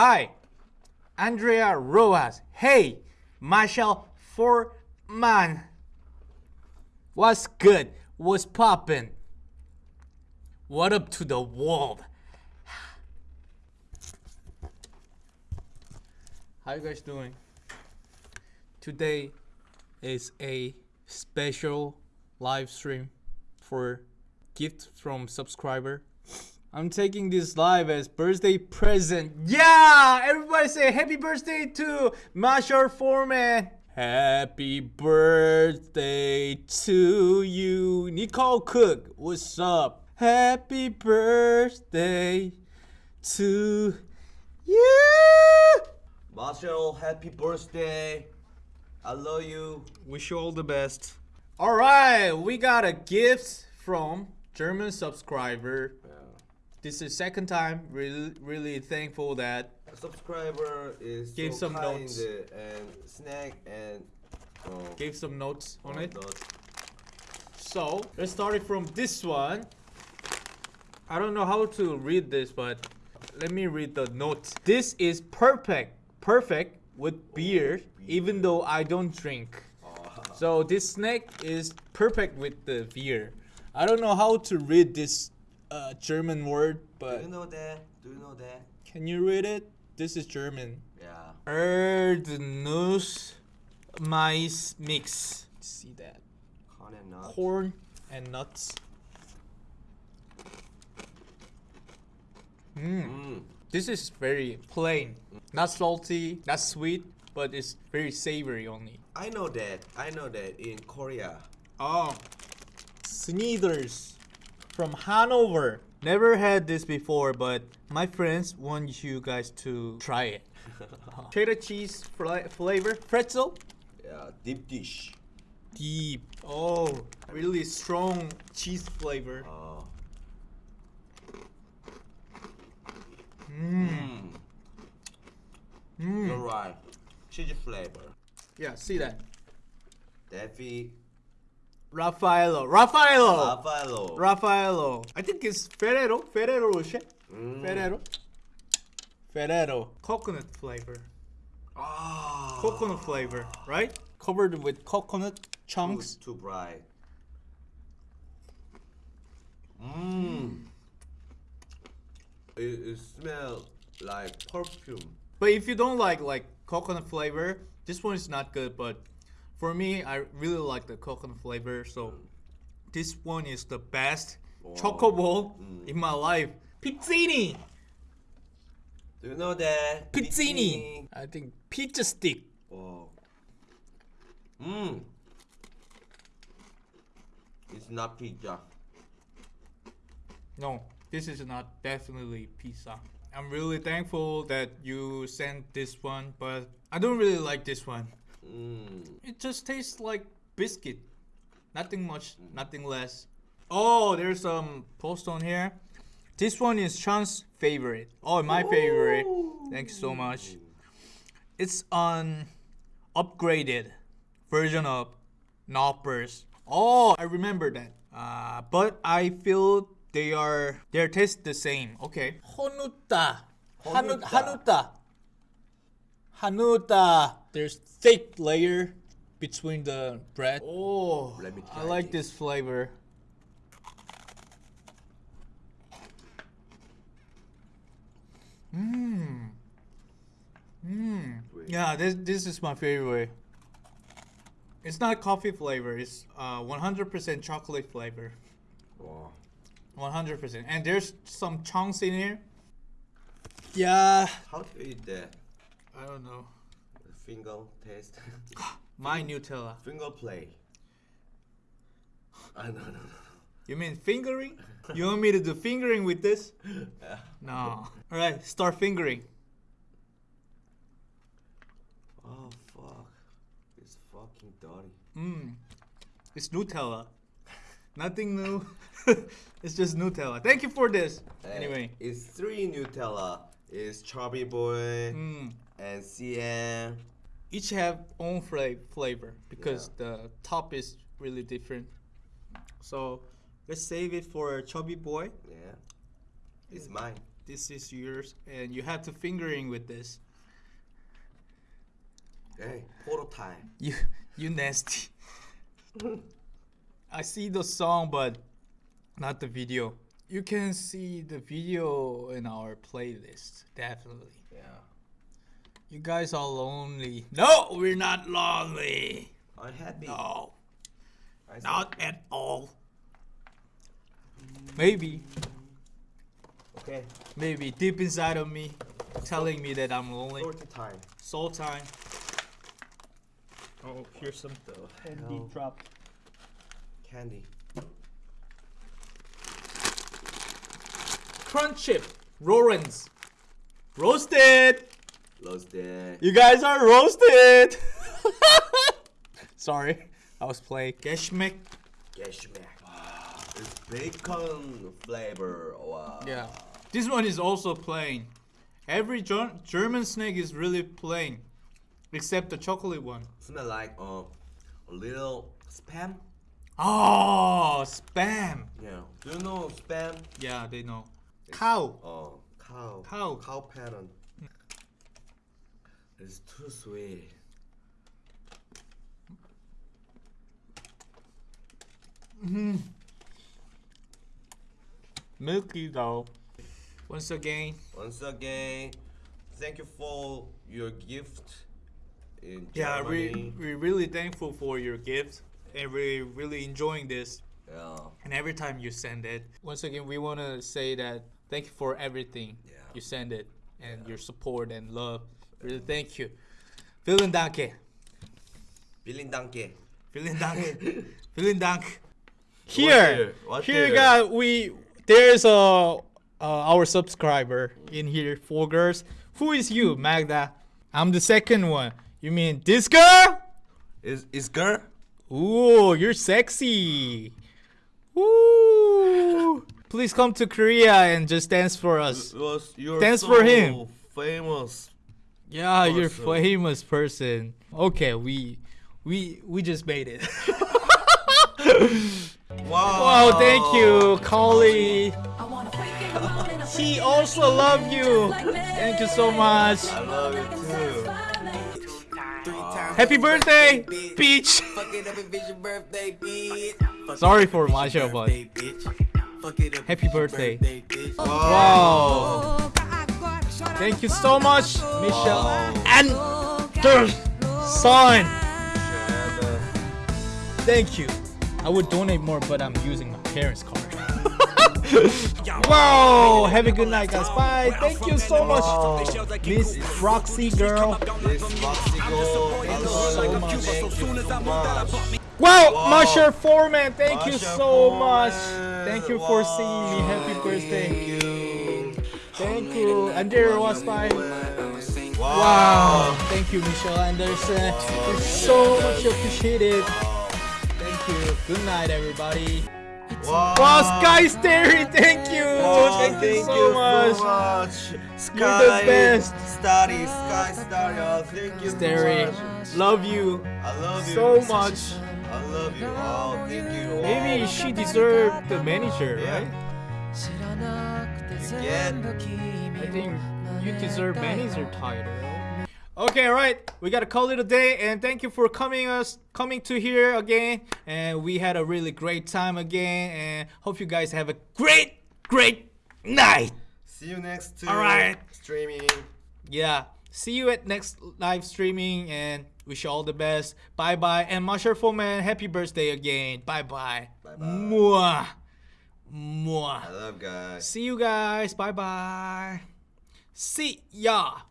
Hi, Andrea Rojas. Hey, Marshall Foreman. What's good? What's poppin'? What up to the world? How you guys doing? Today is a special live stream for gift from subscriber. I'm taking this live as birthday present. Yeah! Everybody say happy birthday to Marshall Foreman. Happy birthday to you. Nicole Cook, what's up? Happy birthday to you. Marshall, happy birthday. I love you. Wish you all the best. All right, we got a gift from German subscriber. This is second time. Really, really thankful that A subscriber is Give so some kind notes. and snack and uh, gave some notes on it. notes. So let's start it from this one. I don't know how to read this, but let me read the notes. This is perfect, perfect with beer, even though I don't drink. So this snack is perfect with the beer. I don't know how to read this uh, German word, but. Do but you know that? Do you know that? can you read it? This is German. Yeah. Erdnuss Mais Mix. See that? Corn and nuts. corn and nuts. Mm. Mm. This is very plain, not salty, not sweet, but it's very savory only. I know that. I know that in Korea. Oh, Snyder's from Hanover. Never had this before, but my friends want you guys to try it. Cheddar cheese fla- flavor, pretzel, Yeah, deep dish. deep. Oh, really strong cheese flavor. Uh, Mm. mm. You're right. Cheese flavor. Yeah, see that. Daffy. Raffaello. Raffaello. Buffalo. Raffaello. I think it's Ferrero. Ferrero Rocher. Mm. Ferrero. Ferrero. Coconut flavor. Ah. Coconut flavor, right? Covered with coconut Too, chunks. too bright. Mmm. It, it smells like perfume. But if you don't like like coconut flavor, this one is not good. But for me, I really like the coconut flavor. So mm. this one is the best choco bowl mm. in my life. Pizzini. Do you know that? Pizzini. I think pizza stick. Oh. Mmm. It's not pizza. No, this is not definitely pizza. I'm really thankful that you sent this one, but I don't really like this one. Mmm. It just tastes like biscuit. Nothing much, nothing less. Oh, there's some post on here. This one is Chan's favorite. Oh, my favorite. Thanks so much. It's an upgraded version of Knoppers. Oh, I remember that. Uh, but I feel they are their taste the same. Okay. Honuta. Hanu- Honuta. Hanuta. Hanuta. There's thick layer between the bread. Oh, Let me I like this. this flavor. Mmm. Mmm. Yeah, this this is my favorite. It's not coffee flavor. It's uh 100% chocolate flavor. Wow. 100%. And there's some chunks in here. Yeah. How to eat that? I don't know. Finger taste. My Nutella. Finger play. Ah, no, no, no. You mean fingering? You want me to do fingering with this? Yeah. No. All right, start fingering. Oh fuck. It's fucking dirty. Mmm. It's Nutella. Nothing new. it's just Nutella. Thank you for this. Uh, Anyway. it's three Nutella. It's Chubby Boy Mm. And CN. Each have own fla- flavor because the top is really different. So let's save it for chubby boy. Yeah. It's mine. This is yours, and you have to fingering with this. Hey, photo time. You you nasty. I see the song, but not the video. You can see the video in our playlist, definitely. Yeah. You guys are lonely. No, we're not lonely. Oh, Unhappy. No, not at all. Maybe, Okay. maybe deep inside of me, telling me that I'm lonely. Photo time. Soul time. Oh, here's some candy hell? drop. Candy. Crunch chip, Rollins, roasted. Roasted. You guys are roasted. Sorry, I was playing. Geshmek. Geshmek. It's bacon flavor. Wow. Yeah. This one is also plain. Every Ger- German snack is really plain, except the chocolate one. Smell like uh, a little spam. Oh, spam. Yeah. Do you know spam? Yeah, they know. Cow. Oh, cow. Cow. Cow pattern. It's too sweet. Mm-hmm. Milky though. Once again, Once again, thank you for your gift. Yeah, we we're really thankful for your gift, and we're really enjoying this. Yeah. And every time you send it, once again, we want to say that thank you for everything Yeah. you send it and your support and love. Really, thank you. Vielen Dank. Vielen Danke. Vielen Dank. Vielen Dank. here? Here, What here, here? guys, we there's a uh, our subscriber in here, four girls. Who is you, Magda? I'm the second one. You mean this girl? Is is girl? Ooh, you're sexy. Ooh. Please come to Korea and just dance for us. Was you're Dance so for him. famous. Yeah, you're Awesome. famous person. Okay, we we we just made it. Wow. wow, thank you, Collie. He also love you. Thank you so much. I love you too. Happy birthday, Peach. Sorry for Masha, but happy birthday. Wow. Thank you so much, Michelle and their son. Uh, Thank you. I would donate more, but I'm using my parents' card. wow. Have a good night, guys. Bye. Thank you so much, Miss Roxy girl. this Roxy girl, I love. Thank you so much. Wow, Wow. Masha Foreman, thank you so Foreman. much. Thank you for seeing me. Happy birthday. Thank you. Thank you. And there was my Wow. wow. Thank you, Michelle Anderson. It's so much appreciated. Thank you. Good night, everybody. Wow. Wow, Sky Starry, thank you. Wow, thank you so much. much. You're Sky, the best. Starry, Sky Starry. Oh, thank you so much. love you I love you so much. I love you. Oh, thank you. Maybe she deserved the manager, Yeah. right? Again. I think you deserve manager title. Okay, all right. We gotta call it a day, and thank you for coming us coming to here again. And we had a really great time again, and hope you guys have a great, great night. See you next to All right. streaming. Yeah. See you at next live streaming, and wish you all the best. Bye bye, and Masher Foreman, happy birthday again. Bye bye. Bye-bye. Mwah. Mwah. I love guys. See you guys. Bye bye. See ya.